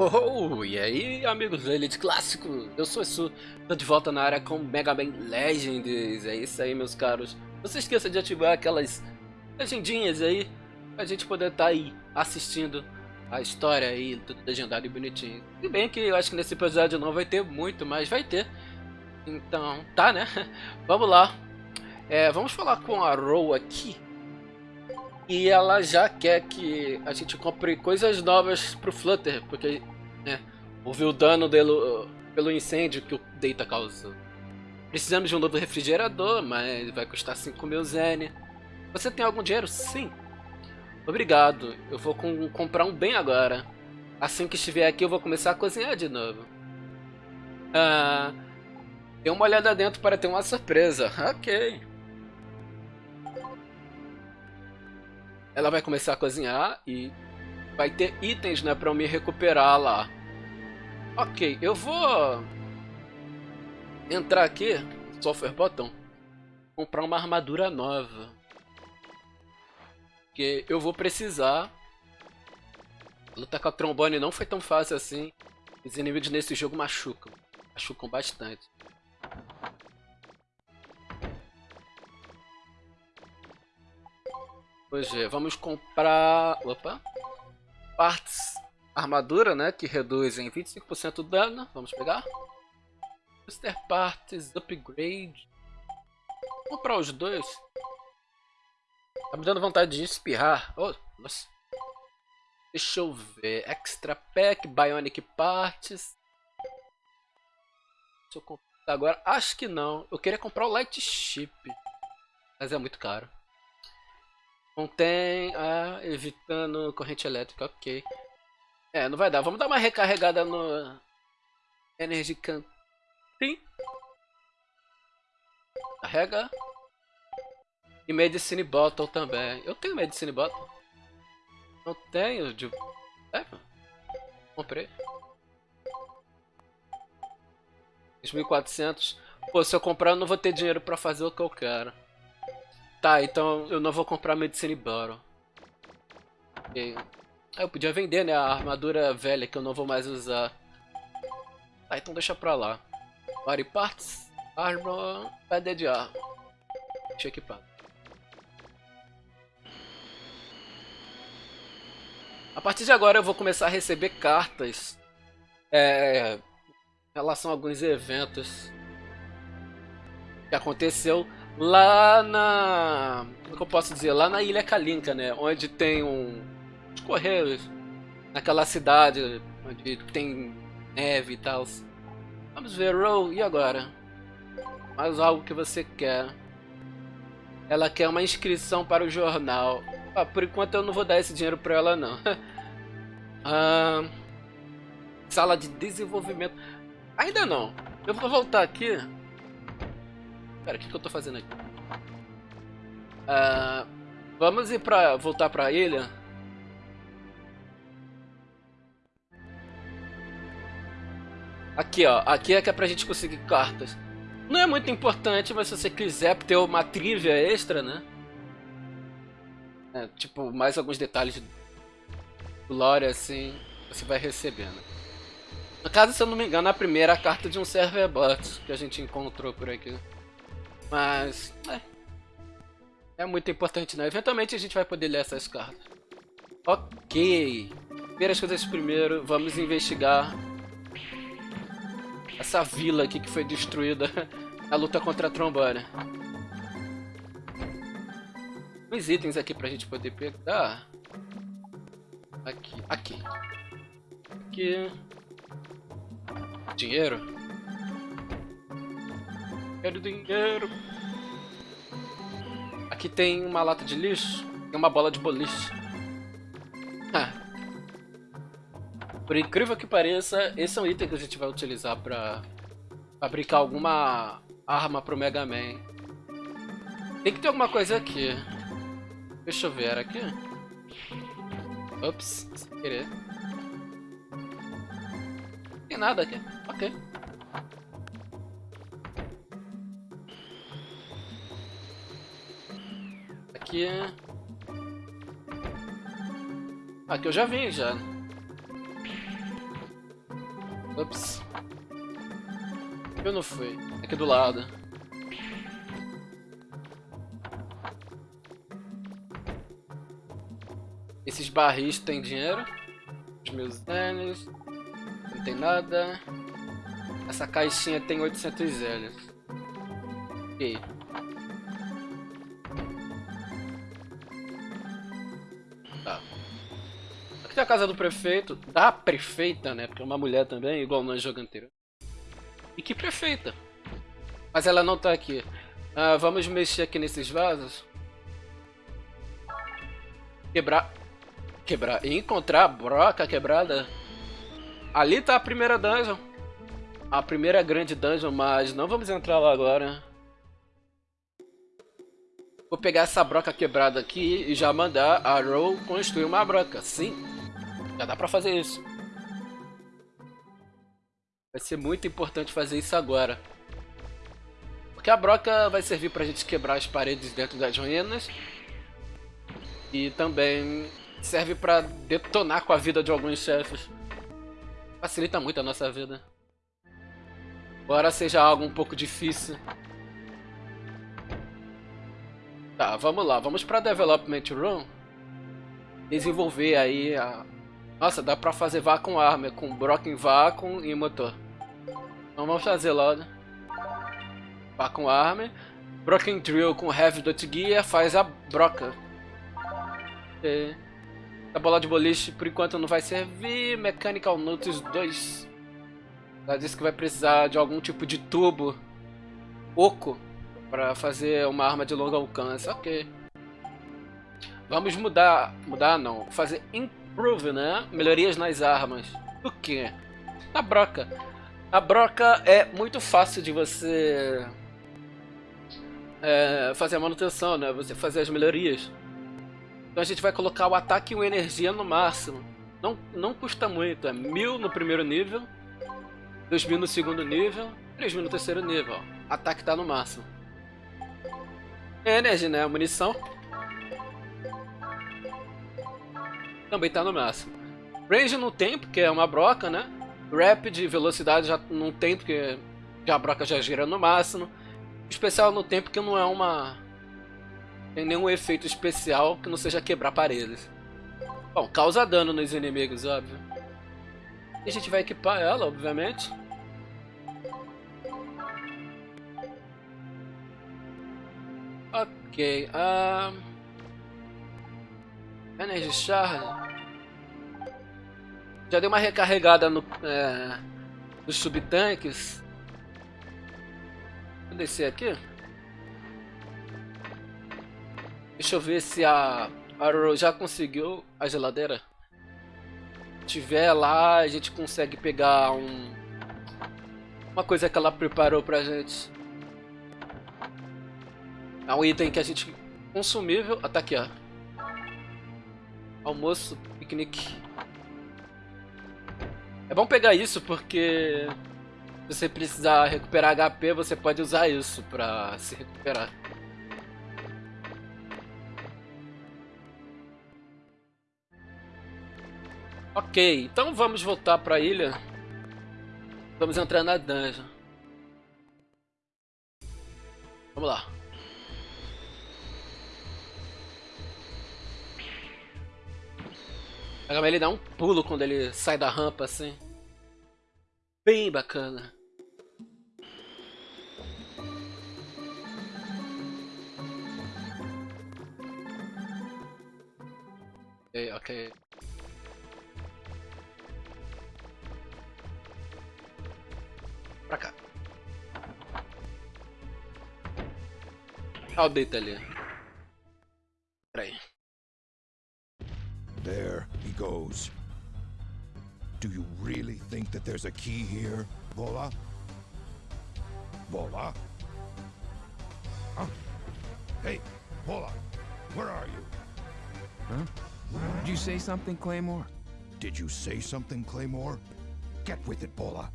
Oh, e aí, amigos do Elite Clássico? Eu sou Su, tô de volta na área com Mega Man Legends. É isso aí, meus caros. Não se esqueça de ativar aquelas legendinhas aí, pra gente poder estar tá aí assistindo a história aí, tudo legendado e bonitinho. Se bem que eu acho que nesse episódio não vai ter muito, mas vai ter. Então, tá, né? Vamos lá. É, vamos falar com a Ro aqui. E ela já quer que a gente compre coisas novas pro Flutter, porque né, houve o dano dele, pelo incêndio que o Data causou. Precisamos de um novo refrigerador, mas vai custar 5 mil Zen. Você tem algum dinheiro? Sim. Obrigado, eu vou com, comprar um bem agora. Assim que estiver aqui eu vou começar a cozinhar de novo. Ah, dê uma olhada dentro para ter uma surpresa. Ok. Ela vai começar a cozinhar e vai ter itens, né, pra eu me recuperar lá. Ok, eu vou entrar aqui, software botão, comprar uma armadura nova. Que eu vou precisar. Lutar com a trombone não foi tão fácil assim. Os inimigos nesse jogo machucam. Machucam bastante. Pois é, vamos comprar... Opa! Partes armadura, né? Que reduzem 25% o dano. Vamos pegar. Booster Parts, Upgrade. Vou comprar os dois. Tá me dando vontade de espirrar. Oh, nossa. Deixa eu ver. Extra Pack, Bionic Parts. Se eu comprar agora, acho que não. Eu queria comprar o Light Chip. Mas é muito caro. Contém, ah, evitando corrente elétrica, ok. É, não vai dar. Vamos dar uma recarregada no Energy Canteen. Carrega. E Medicine Bottle também. Eu tenho Medicine Bottle. Não tenho. De... É, comprei. 2.400. Pô, se eu comprar eu não vou ter dinheiro pra fazer o que eu quero. Tá, então eu não vou comprar Medicine Bottle. Okay. Ah, eu podia vender, né, a armadura velha que eu não vou mais usar. Tá, então deixa pra lá. Body Parts, Armor, Pedra de Arma. Deixa equipado. A partir de agora eu vou começar a receber cartas é, em relação a alguns eventos que aconteceu lá na. Como que eu posso dizer? Lá na Ilha Kalinka, né? Onde tem um. Os Correios. Naquela cidade onde tem neve e tal. Vamos ver, Row, e agora? Mais algo que você quer. Ela quer uma inscrição para o jornal. Ah, por enquanto eu não vou dar esse dinheiro para ela, não. ah, sala de desenvolvimento. Ainda não. Eu vou voltar aqui Pera, o que, que eu tô fazendo aqui? Uh, vamos ir pra... voltar pra ilha. Aqui, ó. Aqui é que é pra gente conseguir cartas. Não é muito importante, mas se você quiser ter uma trivia extra, né? É, tipo, mais alguns detalhes do lore, assim, você vai recebendo. No caso, se eu não me engano, a primeira carta de um server bot que a gente encontrou por aqui. Mas, é. É muito importante, né? Eventualmente a gente vai poder ler essas cartas. Ok. Primeiras coisas primeiro, vamos investigar essa vila aqui que foi destruída na luta contra a trombone. Uns itens aqui pra gente poder pegar. Aqui, aqui. Aqui. Dinheiro. Quero dinheiro. Aqui tem uma lata de lixo. Tem uma bola de boliche. Ah. Por incrível que pareça, esse é um item que a gente vai utilizar pra fabricar alguma arma pro Mega Man. Tem que ter alguma coisa aqui. Deixa eu ver, aqui? Ops, sem querer. Tem nada aqui. Ok. Aqui... Aqui eu já vim, já. Ups. Eu não fui. Aqui do lado. Esses barris têm dinheiro. Os meus anos. Não tem nada. Essa caixinha tem 800 Zélios. Ok. Casa do prefeito. Da prefeita, né? Porque é uma mulher também, igual no jogo anterior. E que prefeita? Mas ela não tá aqui. Ah, vamos mexer aqui nesses vasos. Quebrar. Quebrar. E encontrar a broca quebrada. Ali tá a primeira dungeon. A primeira grande dungeon, mas não vamos entrar lá agora. Vou pegar essa broca quebrada aqui e já mandar a Row construir uma broca. Sim, já dá pra fazer isso. Vai ser muito importante fazer isso agora. Porque a broca vai servir pra gente quebrar as paredes dentro das ruínas. E também serve pra detonar com a vida de alguns chefes. Facilita muito a nossa vida. Embora seja algo um pouco difícil. Tá, vamos lá. Vamos pra Development Room. Desenvolver aí a... Nossa, dá pra fazer Vacuum Armor com Broken Vacuum e motor. Então vamos fazer logo. Vacuum Armor. Broken Drill com Heavy Dot Gear faz a broca. Okay. A bola de boliche por enquanto não vai servir. Mechanical Notes 2. Ela disse que vai precisar de algum tipo de tubo oco para fazer uma arma de longo alcance. Ok. Vamos mudar. Mudar não. Fazer improve, né? Melhorias nas armas. O que? A broca. A broca é muito fácil de você é, fazer a manutenção, né? Você fazer as melhorias. Então a gente vai colocar o ataque e a energia no máximo. Não, não custa muito, é mil no primeiro nível, 2000 no segundo nível, 3000 no terceiro nível. Ó. Ataque tá no máximo. Energy, né? Munição. Também tá no máximo. Range não tem, porque é uma broca, né? Rapid, velocidade já não tem, porque a broca já gira no máximo. Especial não tem, porque não é uma tem nenhum efeito especial que não seja quebrar paredes. Bom, causa dano nos inimigos, óbvio. E a gente vai equipar ela, obviamente. Ok, uh... Energy Shard. Já dei uma recarregada no, é, nos subtanques. Vou descer aqui. Deixa eu ver se a Arrow já conseguiu a geladeira. Se tiver lá, a gente consegue pegar um uma coisa que ela preparou pra gente. É um item que a gente consumível. Ah, tá aqui, ó. Almoço, piquenique. É bom pegar isso porque se você precisar recuperar HP, você pode usar isso pra se recuperar. Ok, então vamos voltar para a ilha. Vamos entrar na dungeon. Vamos lá. Ele dá um pulo quando ele sai da rampa assim. Bem bacana. Ok, ok. Pra cá. Olha o ali. Goes. Do you really think that there's a key here, Vola? Vola? Huh? Hey, Vola, where are you? Huh? Did you say something, Claymore? Did you say something, Claymore? Get with it, Bola.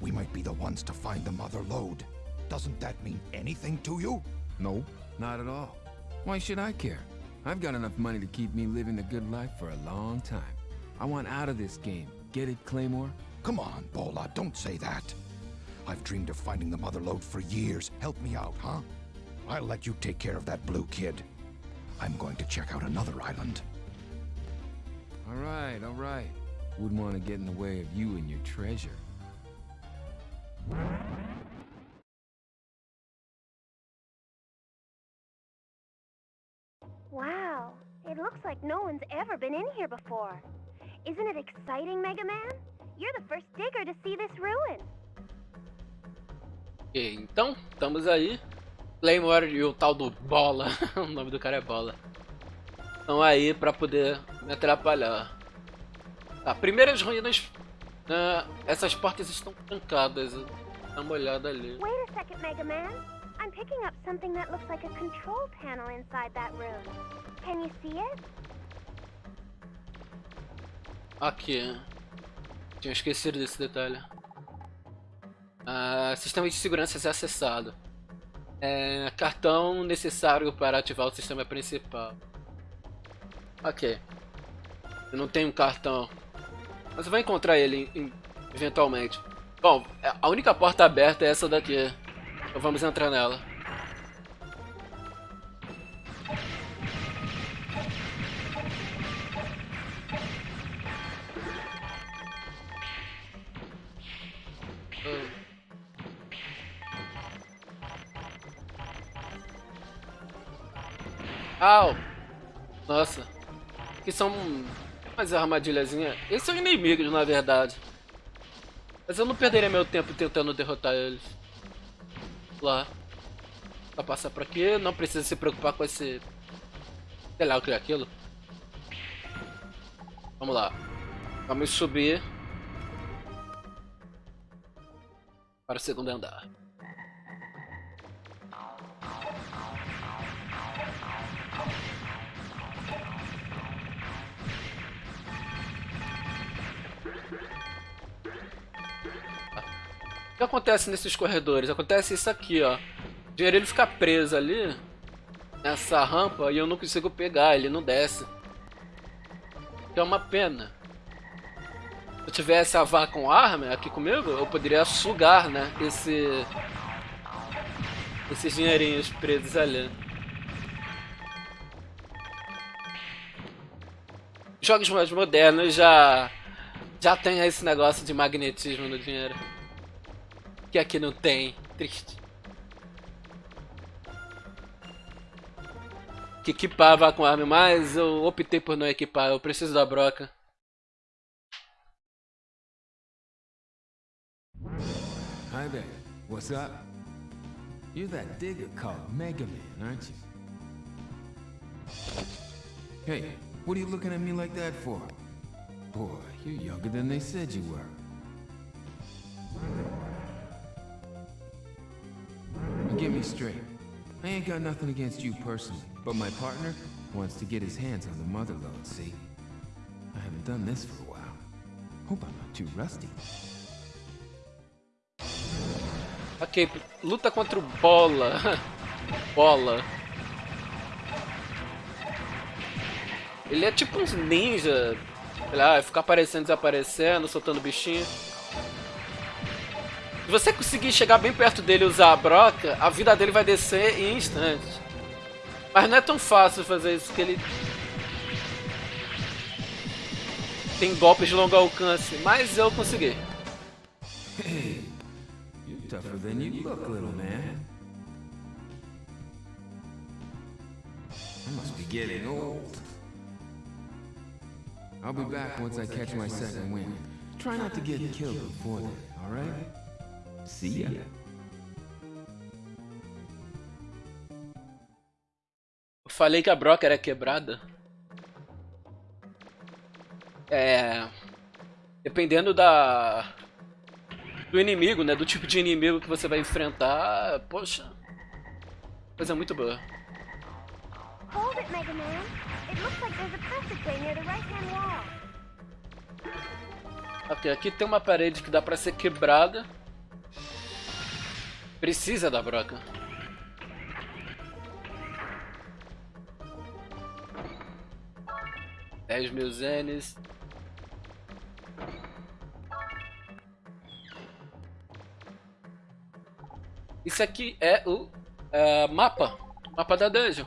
We might be the ones to find the mother lode. Doesn't that mean anything to you? No, not at all. Why should I care? I've got enough money to keep me living a good life for a long time. I want out of this game. Get it, Claymore? Come on, Bola, don't say that. I've dreamed of finding the Mother Lode for years. Help me out, huh? I'll let you take care of that blue kid. I'm going to check out another island. All right, all right. Wouldn't want to get in the way of you and your treasure. It looks like no one's ever been in here before. Isn't it exciting, Mega Man? You're the first digger to see this ruin. Ok, então, estamos aí. Claymore e o tal do Bola, o nome do cara é Bola. Estão aí pra poder me atrapalhar. Tá, primeiras ruínas, uh, essas portas estão trancadas. Dá uma olhada ali. Wait a second, Mega Man. I'm picking up something that looks like a control panel inside that room. Can you see it? Aqui. Tinha esquecido desse detalhe. Ah, sistema de segurança é acessado. É, cartão necessário para ativar o sistema principal. Ok. Eu não tenho um cartão. Mas eu vou encontrar ele eventualmente. Bom, é, a única porta aberta é essa daqui. Então vamos entrar nela. Au! Nossa. Que são umas armadilhazinhas. Eles são inimigos, na verdade. Mas eu não perderia meu tempo tentando derrotar eles. Lá. Pra passar por aqui, não precisa se preocupar com esse... Sei lá o que é aquilo. Vamos lá. Vamos subir. Para o segundo andar. Que acontece nesses corredores? Acontece isso aqui, ó. O dinheiro ele fica preso ali nessa rampa e eu não consigo pegar, ele não desce. Que é uma pena. Se eu tivesse a vaca com arma aqui comigo, eu poderia sugar, né, esse esses dinheirinhos presos ali. Jogos mais modernos já já tem esse negócio de magnetismo no dinheiro que aqui não tem. Triste. Que equipava com arma, mas eu optei por não equipar. Eu preciso da broca. Hi there. What's up? You're that digger called Mega Man, aren't you? Hey, what are you looking at me like that for? Boy, you're younger than they said you were. Get me straight. I ain't got nothing against you personally, but my partner wants to get his hands on the mother load, see? I haven't done this for a while. Hope I'm not too rusty. Ok, luta contra o Bola. Bola. Ele é tipo uns ninja. Sei lá, ficar aparecendo, desaparecendo, soltando bichinho. Se você conseguir chegar bem perto dele e usar a broca, a vida dele vai descer em instantes. Mas não é tão fácil fazer isso, porque ele... Tem golpes de longo alcance, mas eu consegui. Hey, you're tougher than you look, little man. I must be getting old. I'll be back once I catch my second wind. Try not to get killed before then, alright? See ya. Eu falei que a broca era quebrada. É... Dependendo da... Do inimigo, né? Do tipo de inimigo que você vai enfrentar, poxa... Coisa muito boa. Hold it, Mega Man. It looks like there's a passageway near the right-hand wall. Ok, aqui tem uma parede que dá pra ser quebrada. Precisa da broca. Dez mil zenes. Isso aqui é o uh, mapa. Mapa da dungeon.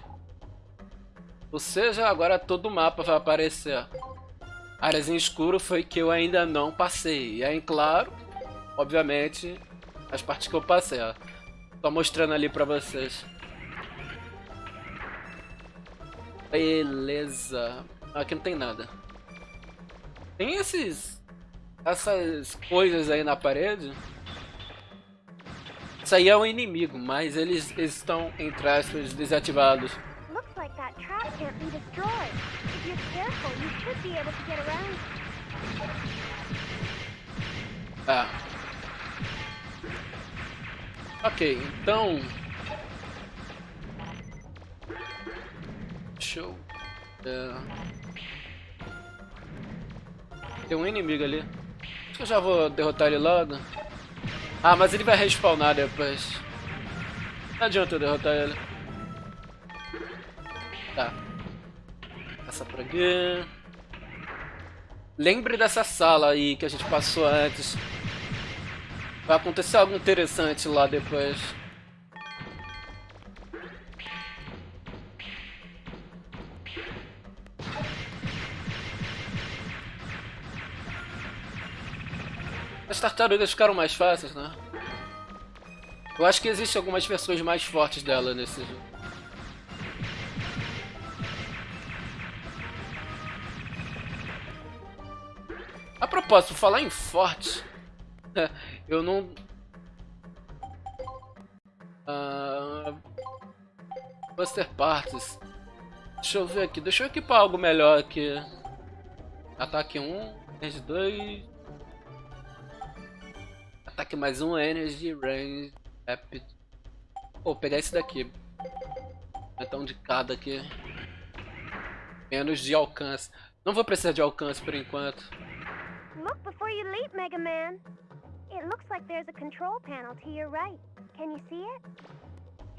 Ou seja, agora todo o mapa vai aparecer. Áreas em escuro foi que eu ainda não passei. E é aí, claro, obviamente, as partes que eu passei. Ó. Tô mostrando ali pra vocês. Beleza. Aqui não tem nada. Tem esses... Essas coisas aí na parede. Isso aí é um inimigo, mas eles, estão, entre aspas, desativados. Looks Ok, então... Show. É... Tem um inimigo ali. Acho que eu já vou derrotar ele logo. Ah, mas ele vai respawnar depois. Não adianta eu derrotar ele. Tá. Passa por aqui. Lembre dessa sala aí que a gente passou antes. Vai acontecer algo interessante lá depois. As tartarugas ficaram mais fáceis, né? Eu acho que existem algumas versões mais fortes dela nesse jogo. A propósito, falar em forte, eu não... Uh... Buster Parts. Deixa eu ver aqui, deixa eu equipar algo melhor aqui. Ataque 1, range 2... Ataque mais um, Energy, Range, Rapid. Vou pegar esse daqui. Então de cada aqui. Menos de alcance. Não vou precisar de alcance por enquanto. Look before you leap, Mega Man. It looks like there's a control panel to your right. Can you see it?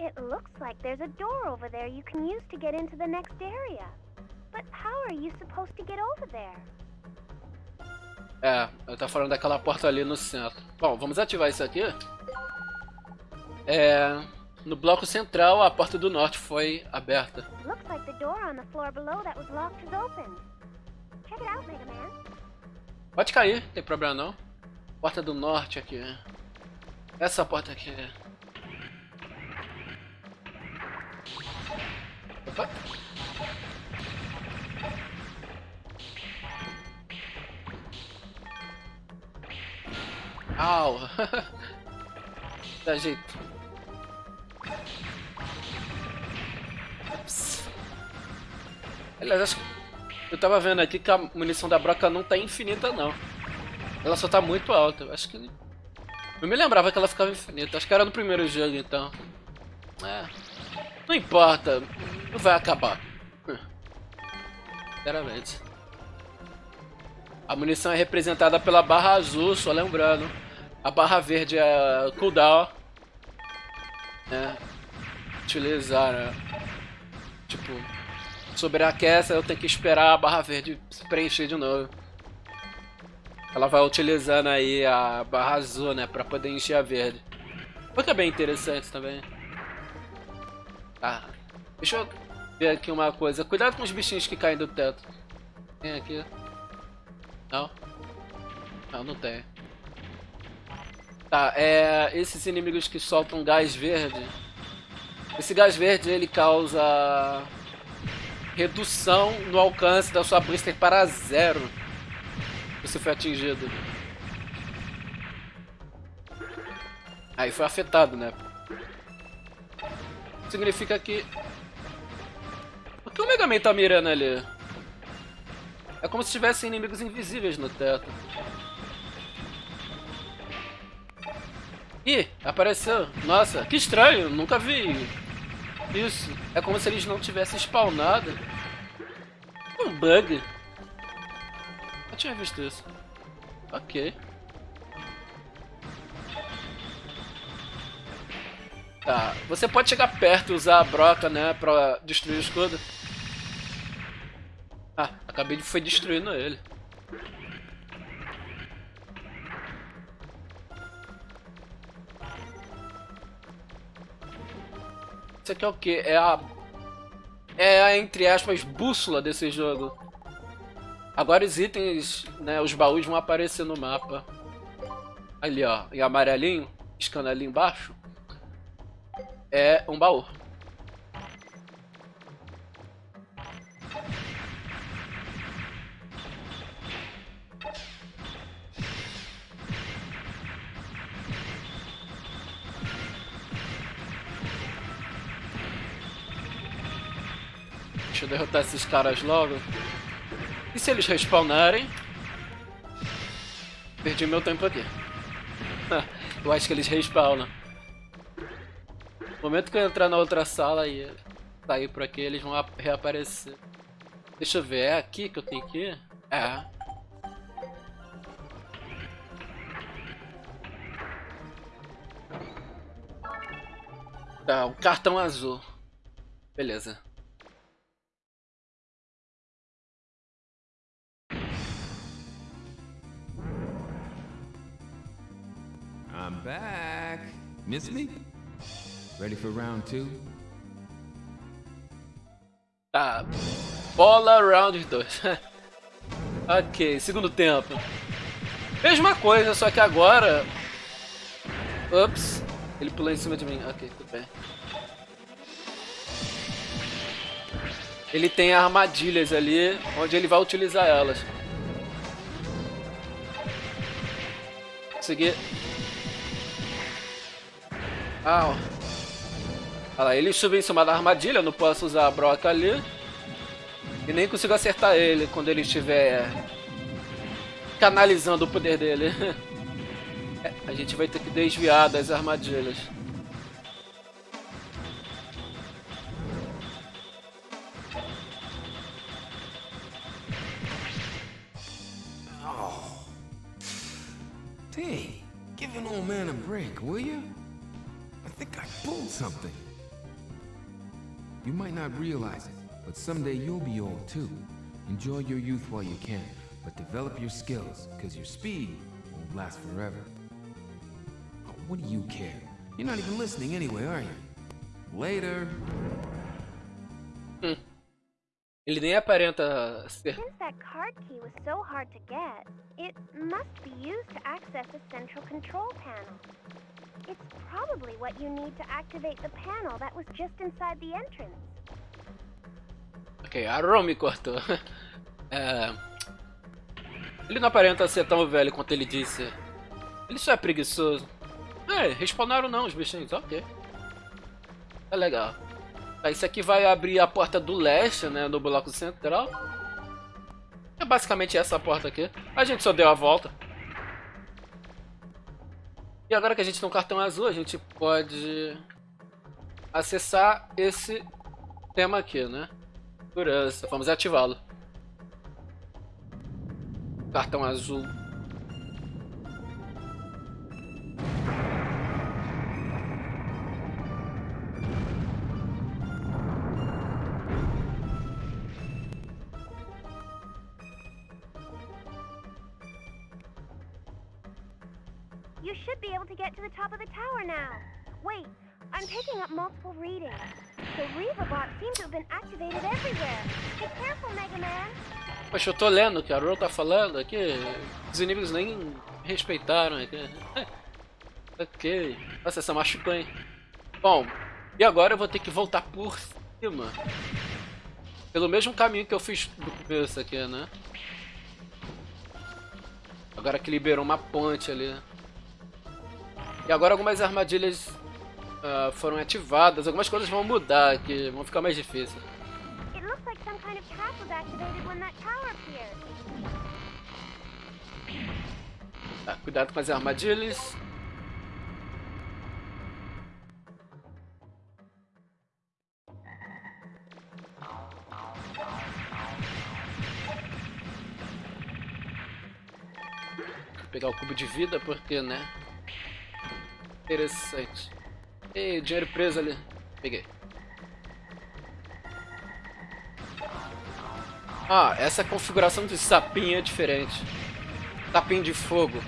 It looks like there's a door over there you can use to get into the next area. But how are you supposed to get over there? É, eu tô falando daquela porta ali no centro. Bom, vamos ativar isso aqui. É, no bloco central, a porta do norte foi aberta. Pode cair, não tem problema não. Porta do norte aqui. Essa porta aqui. Opa. Au! Dá jeito. Ups. Aliás, acho que eu tava vendo aqui que a munição da broca não tá infinita não. Ela só tá muito alta. Eu acho que... Eu me lembrava que ela ficava infinita. Acho que era no primeiro jogo então. É. Não importa. Não vai acabar. Sinceramente. A munição é representada pela barra azul, só lembrando. A barra verde é cooldown. Né? Utilizar, né? Tipo, sobreaquece, eu tenho que esperar a barra verde se preencher de novo. Ela vai utilizando aí a barra azul, né? Pra poder encher a verde. Que é bem interessante também. Tá. Deixa eu ver aqui uma coisa. Cuidado com os bichinhos que caem do teto. Tem aqui. Não? Não, não tem. Tá, é, esses inimigos que soltam gás verde. Esse gás verde ele causa redução no alcance da sua blister para zero. Se foi atingido. Aí foi afetado, né? Significa que... Por que o Mega Man tá mirando ali? É como se tivesse inimigos invisíveis no teto. Ih, apareceu. Nossa, que estranho, nunca vi isso. É como se eles não tivessem spawnado. Um bug. Tinha visto isso. Ok. Tá, você pode chegar perto e usar a broca, né, pra destruir o escudo. Ah, acabei de foi destruindo ele. Isso aqui é o que? É a... É a, entre aspas, bússola desse jogo. Agora os itens, né, os baús vão aparecer no mapa. Ali, ó, em amarelinho, piscando ali embaixo. É um baú. Deixa eu derrotar esses caras logo. E se eles respawnarem? Perdi meu tempo aqui. eu acho que eles respawnam. No momento que eu entrar na outra sala e sair por aqui, eles vão reaparecer. Deixa eu ver, é aqui que eu tenho que ir? É. Tá, um cartão azul. Beleza. I'm back. Miss me? Ready for round two? Tá. Bola round 2. ok, segundo tempo. Mesma coisa, só que agora... Ups. Ele pulou em cima de mim. Ok, tudo bem. Ele tem armadilhas ali, onde ele vai utilizar elas. Consegui ah, Olha lá, ele subiu em cima da armadilha, não posso usar a broca ali. E nem consigo acertar ele quando ele estiver canalizando o poder dele. É, a gente vai ter que desviar das armadilhas. Not realize it, but someday you'll be old too. Enjoy your youth while you can, but develop your skills, because your speed won't last forever. Oh, what do you care? You're not even listening anyway, are you? Later. Hmm. Ele nem aparenta ser. Since that card key was so hard to get, it must be used to access the central control panel. It's probably what you need to activate the panel that was just inside the entrance. Ok, a Ron me cortou. É... Ele não aparenta ser tão velho quanto ele disse. Ele só é preguiçoso. É, respawnaram não os bichinhos, ok. É legal. Tá, isso aqui vai abrir a porta do leste, né, no bloco central. É basicamente essa porta aqui. A gente só deu a volta. E agora que a gente tem um cartão azul, a gente pode acessar esse tema aqui, né? Segurança. Vamos ativá-lo. Cartão azul get to the top of the tower now. Wait, I'm picking up multiple readings. Poxa, eu tô lendo o que a Ro tá falando aqui. Os inimigos nem respeitaram aqui. ok. Nossa, essa machucou, hein? Bom, e agora eu vou ter que voltar por cima. Pelo mesmo caminho que eu fiz do começo aqui, né? Agora que liberou uma ponte ali. E agora algumas armadilhas uh, foram ativadas, algumas coisas vão mudar aqui, vão ficar mais difíceis. Tá, cuidado com as armadilhas. Vou pegar o cubo de vida porque, né? Interessante. Ei, dinheiro preso ali. Peguei. Ah, essa configuração de sapinho é diferente. Sapinho de fogo.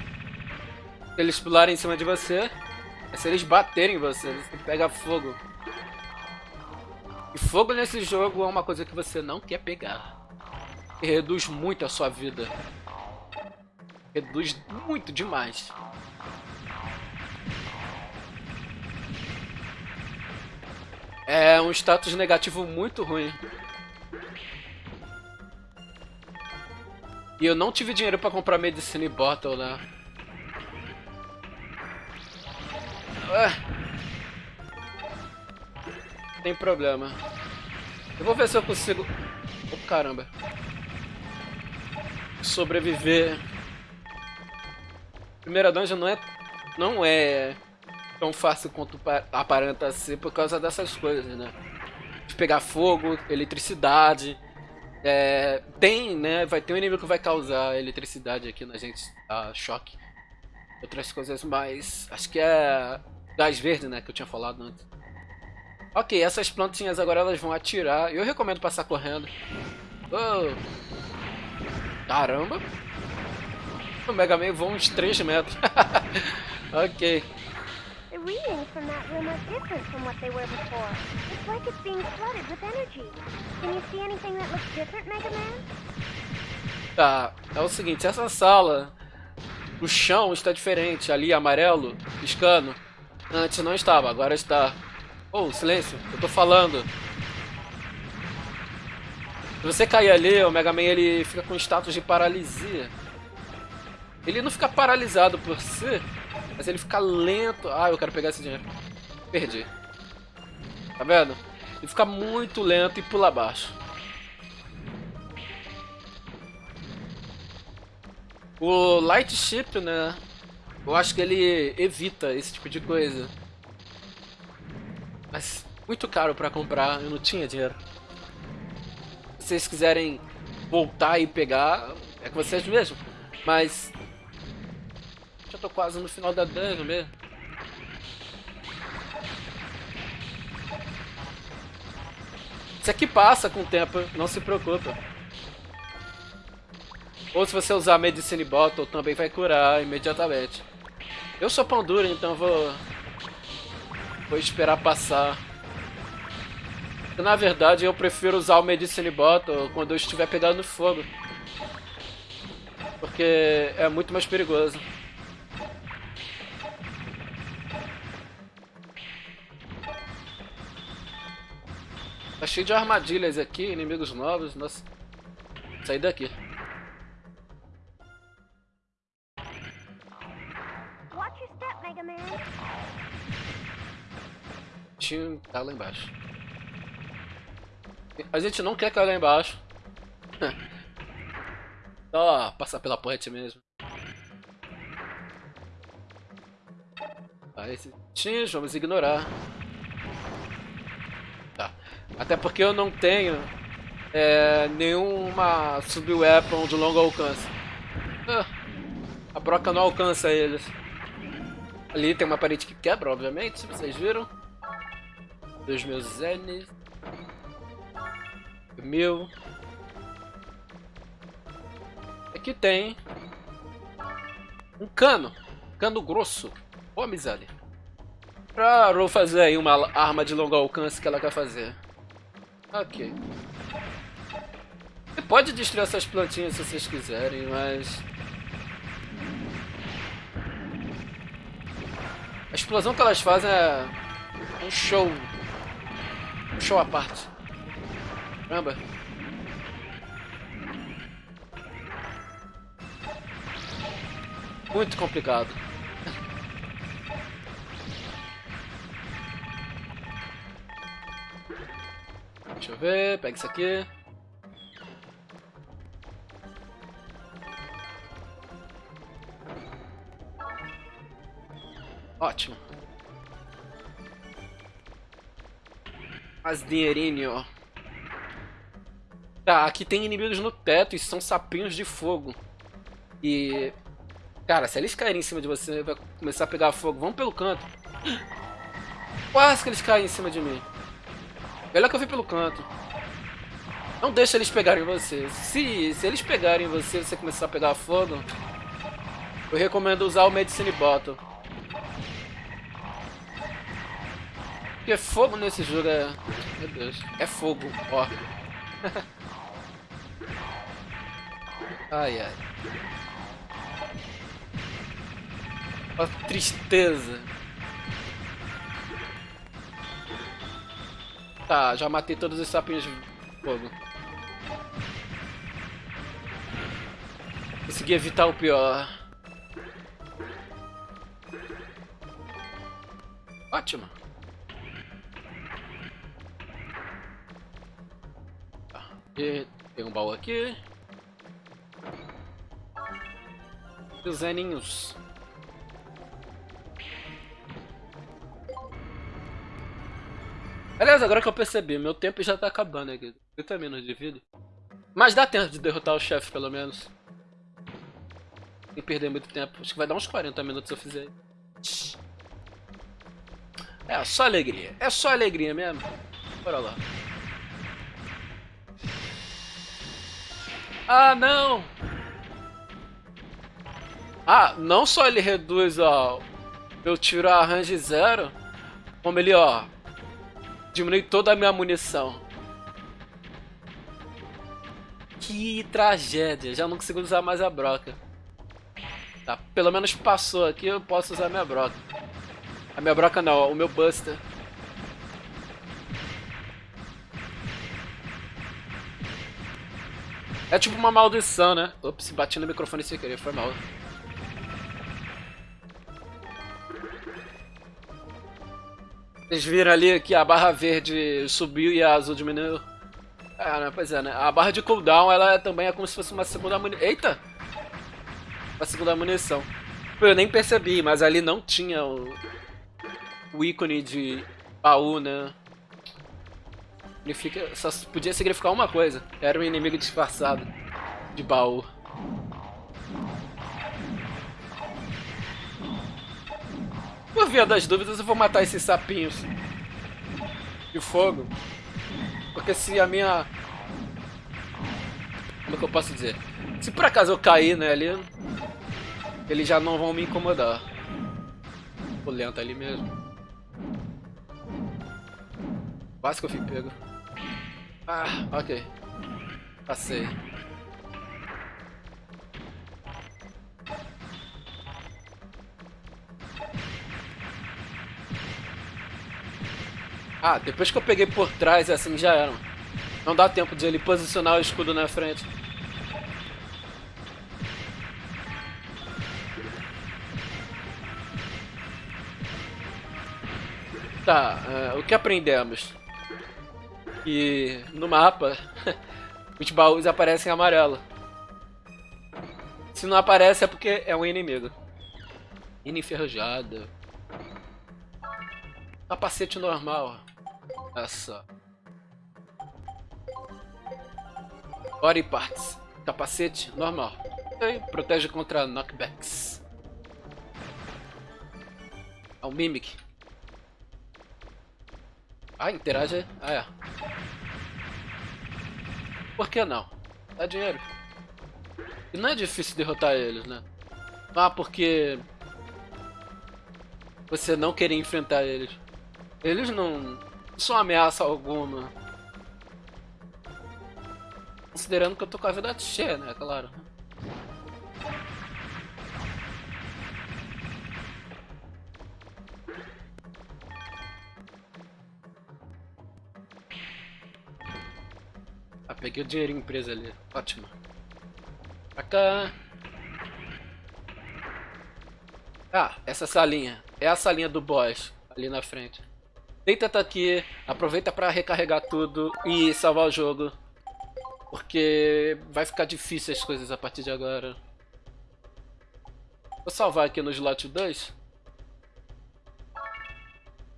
Se eles pularem em cima de você, é se eles baterem em você, você pega fogo. E fogo nesse jogo é uma coisa que você não quer pegar. E reduz muito a sua vida. Reduz muito demais. É um status negativo muito ruim. E eu não tive dinheiro pra comprar Medicine Bottle, né? Ué. Tem problema. Eu vou ver se eu consigo... Oh, caramba. Sobreviver. Primeira dungeon não é... Não é tão fácil quanto aparenta ser por causa dessas coisas, né? De pegar fogo, eletricidade. É, tem, né? Vai ter um inimigo que vai causar eletricidade aqui na gente, a choque. Outras coisas mais. Acho que é gás verde, né? Que eu tinha falado antes. Ok, essas plantinhas agora elas vão atirar. Eu recomendo passar correndo. Oh. Caramba! O Mega Man voa uns 3 metros. ok. Readings from that room are different from what they were before. It's like it's being flooded with energy. Can you see anything that looks different, Mega Man? Tá, é o seguinte, essa sala, o chão está diferente, ali amarelo, piscando. Antes não estava, agora está. Oh, silêncio, eu tô falando. Se você cair ali, o Mega Man ele fica com status de paralisia. Ele não fica paralisado por si, mas ele fica lento. Ah, eu quero pegar esse dinheiro. Perdi. Tá vendo? Ele fica muito lento e pula abaixo. O Light Ship, né? Eu acho que ele evita esse tipo de coisa. Mas muito caro pra comprar, eu não tinha dinheiro. Se vocês quiserem voltar e pegar, é com vocês mesmo. Mas já tô quase no final da dungeon mesmo. Isso aqui passa com o tempo, não se preocupa. Ou se você usar Medicine Bottle, também vai curar imediatamente. Eu sou pão duro, então vou... Vou esperar passar. Na verdade, eu prefiro usar o Medicine Bottle quando eu estiver pegando fogo. Porque é muito mais perigoso. Tá cheio de armadilhas aqui, inimigos novos. Nossa. Sair daqui. Tinha tá lá embaixo. A gente não quer cair lá embaixo. Só passar pela ponte mesmo. Ah, esse tinhos, vamos ignorar. Até porque eu não tenho é, nenhuma sub-weapon de longo alcance. Ah, a broca não alcança eles. Ali tem uma parede que quebra, obviamente, vocês viram. Dois mil zenes. Mil. Aqui tem um cano. Cano grosso. Ô, miséria. Pra Ro fazer aí uma arma de longo alcance que ela quer fazer. Ok. Você pode destruir essas plantinhas se vocês quiserem, mas... A explosão que elas fazem é um show. Um show à parte. Caramba. Muito complicado. Ver, pega isso aqui. Ótimo. Mais dinheirinho. Tá, aqui tem inimigos no teto e são sapinhos de fogo. E... Cara, se eles caírem em cima de você, vai começar a pegar fogo. Vamos pelo canto. Quase que eles caem em cima de mim. Melhor que eu vi pelo canto. Não deixa eles pegarem você. Se, se eles pegarem você você começar a pegar fogo, eu recomendo usar o Medicine Bottle. Porque fogo nesse jogo é... Meu Deus. É fogo, ó. ai, ai. Ó, tristeza. Tá, já matei todos os sapinhos de fogo. Consegui evitar o pior. Ótimo. Tá. E tem um baú aqui. E Aliás, agora que eu percebi, meu tempo já tá acabando aqui. 30 minutos de vida. Mas dá tempo de derrotar o chefe, pelo menos. Sem perder muito tempo. Acho que vai dar uns 40 minutos se eu fizer. É só alegria. É só alegria mesmo. Bora lá. Ah, não! Ah, não só ele reduz, ó, eu tiro a range zero, como ele, ó, diminui toda a minha munição. Que tragédia, já não consigo usar mais a broca. Tá, pelo menos passou aqui, eu posso usar a minha broca. A minha broca não, o meu buster. É tipo uma maldição, né? Ops, bati no microfone sem querer, foi mal. Vocês viram ali que a barra verde subiu e a azul diminuiu? Ah, né? pois é, né? A barra de cooldown, ela também é como se fosse uma segunda munição. Eita! Uma segunda munição. Eu nem percebi, mas ali não tinha o, o ícone de baú, né? Significa... Só podia significar uma coisa. Era um inimigo disfarçado de baú. Por via das dúvidas, eu vou matar esses sapinhos de fogo. Porque se a minha... Como é que eu posso dizer? Se por acaso eu cair né, ali, eles já não vão me incomodar. O lento ali mesmo. Quase que eu fui pego. Ah, ok. Passei. Ah, depois que eu peguei por trás, assim, já era. Não dá tempo de ele posicionar o escudo na frente. Tá, uh, o que aprendemos? Que no mapa os baús aparecem amarelo. Se não aparece é porque é um inimigo. Ina enferrujada. Capacete normal. Essa. Body parts. Capacete normal. Okay. Protege contra knockbacks. É o Mimic. Ah, interage. Ah, é. Por que não? Dá dinheiro. E não é difícil derrotar eles, né? Ah, porque... Você não querer enfrentar eles. Eles não são ameaça alguma. Considerando que eu tô com a vida cheia, né? Claro. Ah, peguei o dinheirinho preso ali. Ótimo. Pra cá. Ah, essa salinha. É a salinha do boss. Ali na frente. Deita tá aqui, aproveita para recarregar tudo e salvar o jogo. Porque vai ficar difícil as coisas a partir de agora. Vou salvar aqui no slot 2.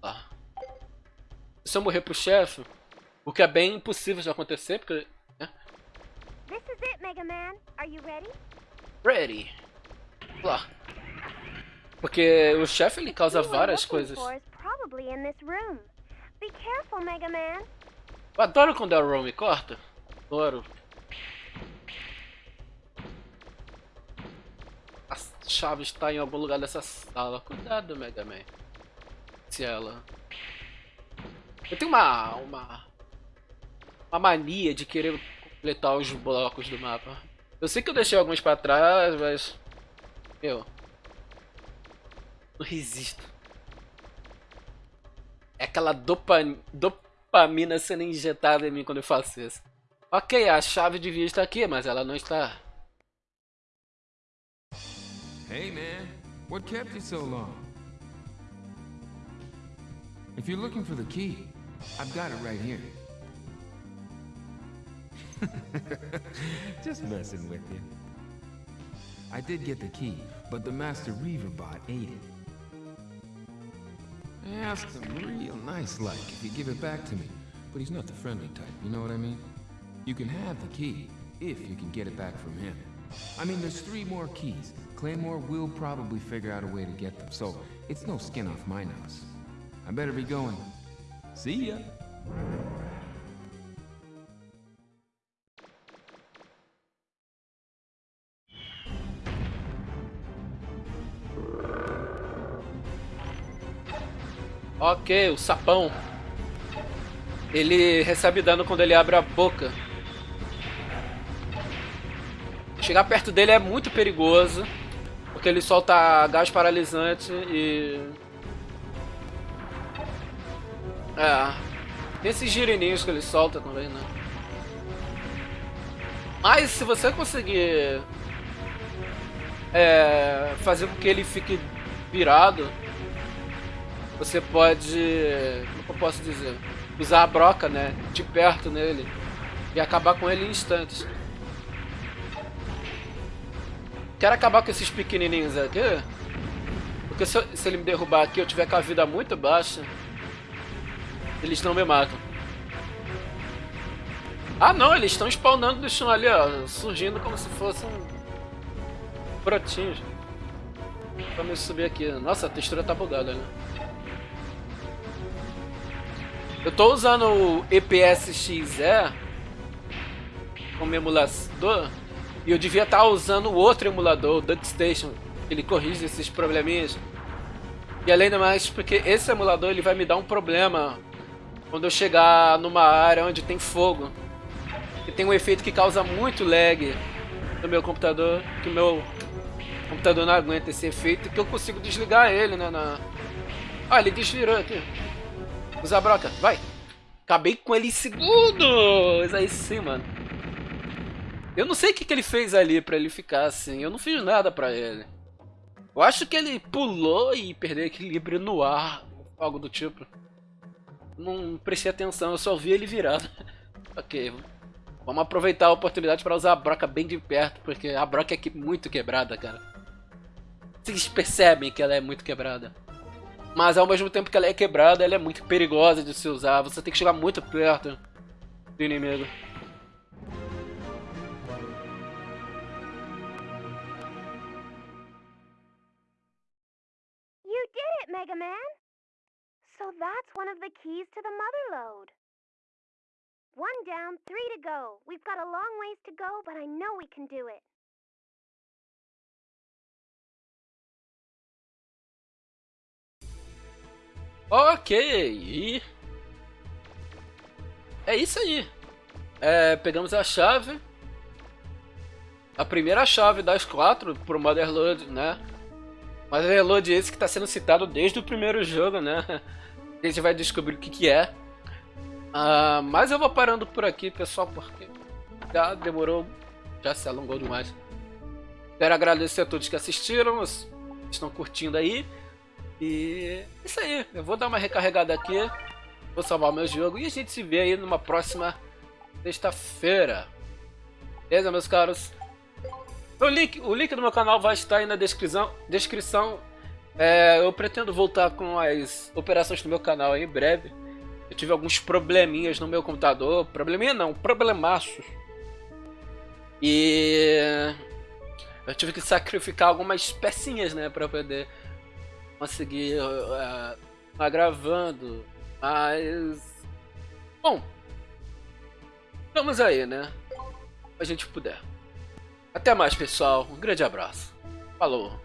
Ah. Se eu morrer pro chefe, o que é bem impossível de acontecer, porque... Né? This is it, Mega Man. Are you ready? Ready. Lá. Porque o chefe ele causa várias coisas probably in this room. Be careful, Mega Man. Eu adoro quando a Ron me corta. Adoro. A chave está em algum lugar dessa sala. Cuidado, Mega Man. Se ela... Eu tenho uma, uma, uma mania de querer completar os blocos do mapa. Eu sei que eu deixei alguns pra trás, mas... Meu... Não resisto. É aquela dopa, dopamina sendo injetada em mim quando eu faço isso. Ok, a chave devia estar aqui, mas ela não está. Hey man, what kept you so long? If you're looking for the key, I've got it right here. Just messing with you. I did get the key, but the Master Reaver bot ate it. I asked him real nice-like if he'd give it back to me, but he's not the friendly type, you know what I mean? You can have the key, if you can get it back from him. I mean, there's three more keys. Claymore will probably figure out a way to get them, so it's no skin off my nose. I better be going. See ya! Ok, o sapão. Ele recebe dano quando ele abre a boca. Chegar perto dele é muito perigoso. Porque ele solta gás paralisante e... É. Tem esses girininhos que ele solta também, né? Mas se você conseguir... É, fazer com que ele fique virado você pode, como eu posso dizer, usar a broca, né, de perto nele e acabar com ele em instantes. Quero acabar com esses pequenininhos aqui, porque se, se ele me derrubar aqui eu tiver com a vida muito baixa, eles não me matam. Ah não, eles estão spawnando do chão ali, ó, surgindo como se fossem brotinhos. Vamos subir aqui. Nossa, a textura tá bugada, né? Eu tô usando o EPS-XE como emulador e eu devia estar tá usando o outro emulador, o DuckStation, ele corrige esses probleminhas. E além do mais, porque esse emulador ele vai me dar um problema quando eu chegar numa área onde tem fogo. E tem um efeito que causa muito lag no meu computador, que o meu computador não aguenta esse efeito, que eu consigo desligar ele, né, na... Ah, ele desvirou aqui. Usa a broca, vai. Acabei com ele em segundos. Aí sim, mano. Eu não sei o que, que ele fez ali pra ele ficar assim. Eu não fiz nada pra ele. Eu acho que ele pulou e perdeu equilíbrio no ar. Algo do tipo. Não prestei atenção, eu só vi ele virado. ok. Vamos aproveitar a oportunidade para usar a broca bem de perto, porque a broca é muito quebrada, cara. Vocês percebem que ela é muito quebrada. Mas ao mesmo tempo que ela é quebrada, ela é muito perigosa de se usar. Você tem que chegar muito perto do inimigo. You did it, Mega Man! So that's one of the keys to the mother lode. One down, three to go. We've got a long ways to go, but I know we can do it. Ok, e... É isso aí. É, pegamos a chave. A primeira chave das quatro pro Motherload, né? Motherload esse que está sendo citado desde o primeiro jogo, né? A gente vai descobrir o que, que é. Uh, mas eu vou parando por aqui, pessoal, porque já demorou, já se alongou demais. Quero agradecer a todos que assistiram, estão curtindo aí. E isso aí, eu vou dar uma recarregada aqui, vou salvar meu jogo e a gente se vê aí numa próxima sexta-feira. Beleza, meus caros? O link, o link do meu canal vai estar aí na descrição. descrição. É, eu pretendo voltar com as operações do meu canal em breve. Eu tive alguns probleminhas no meu computador. Probleminha não, problemaços. E eu tive que sacrificar algumas pecinhas, né, para poder conseguir uh, uh, gravando, mas bom, vamos aí, né? A gente puder. Até mais, pessoal. Um grande abraço. Falou.